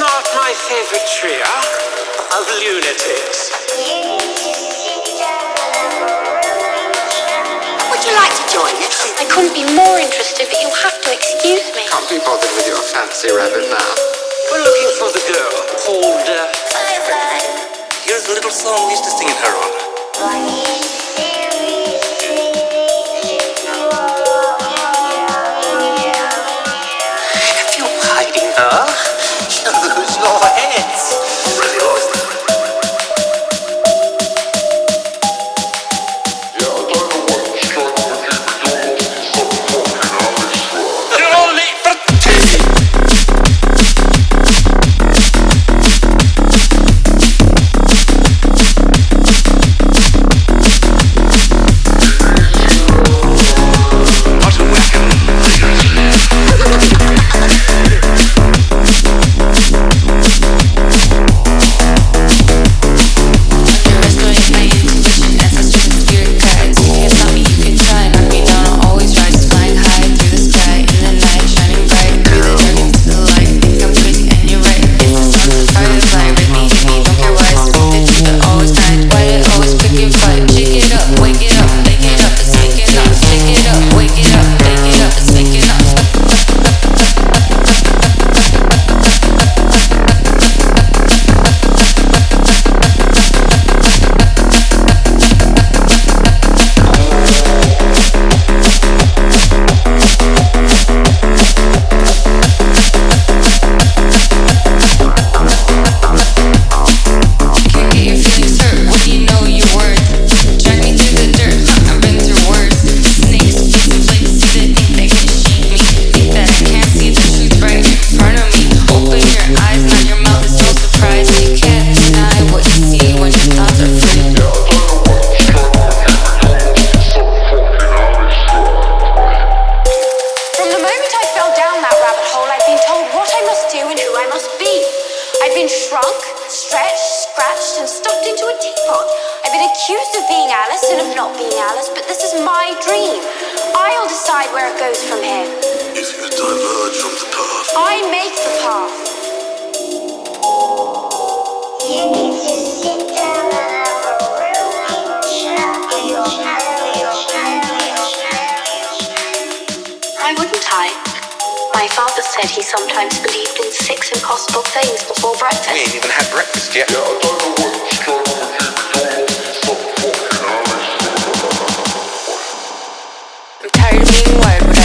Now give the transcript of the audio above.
not my favorite trio of lunatics. Would you like to join us? I couldn't be more interested, but you'll have to excuse me. Can't be bothered with your fancy rabbit now. We're looking for the girl called. Uh, Here's a little song we used to sing in her honor. Scratched, into a teapot. I've been accused of being Alice and of not being Alice, but this is my dream. I'll decide where it goes from here. If you diverge from the path, I make the path. You need to sit down. Why wouldn't I? My father said he sometimes believed in six impossible things before breakfast. We ain't even had breakfast yet. I'm work.